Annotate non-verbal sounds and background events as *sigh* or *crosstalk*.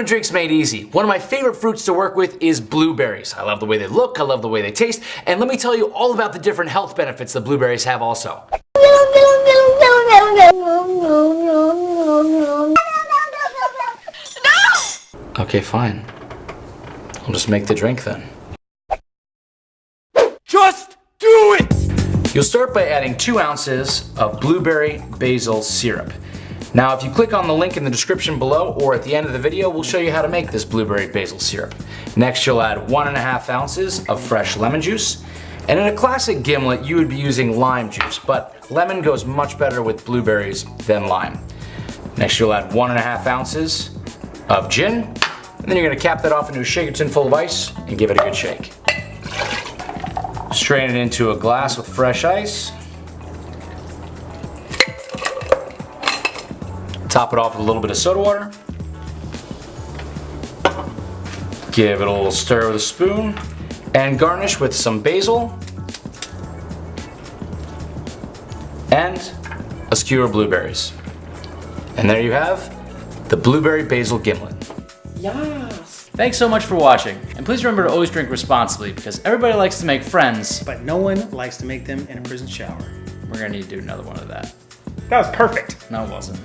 Welcome to Drinks Made Easy. One of my favorite fruits to work with is blueberries. I love the way they look, I love the way they taste, and let me tell you all about the different health benefits that blueberries have also. *laughs* Okay, fine. I'll just make the drink then. Just do it! You'll start by adding two ounces of blueberry basil syrup. Now if you click on the link in the description below or at the end of the video, we'll show you how to make this blueberry basil syrup. Next you'll add one and a half ounces of fresh lemon juice. And in a classic gimlet, you would be using lime juice, but lemon goes much better with blueberries than lime. Next you'll add one and a half ounces of gin, and then you're gonna cap that off into a shaker tin full of ice and give it a good shake. Strain it into a glass with fresh ice. Top it off with a little bit of soda water. Give it a little stir with a spoon and garnish with some basil and a skewer of blueberries. And there you have the blueberry basil gimlet. Yes. Thanks so much for watching, and please remember to always drink responsibly because everybody likes to make friends. But no one likes to make them in a prison shower. We're gonna need to do another one of that. That was perfect. No, it wasn't.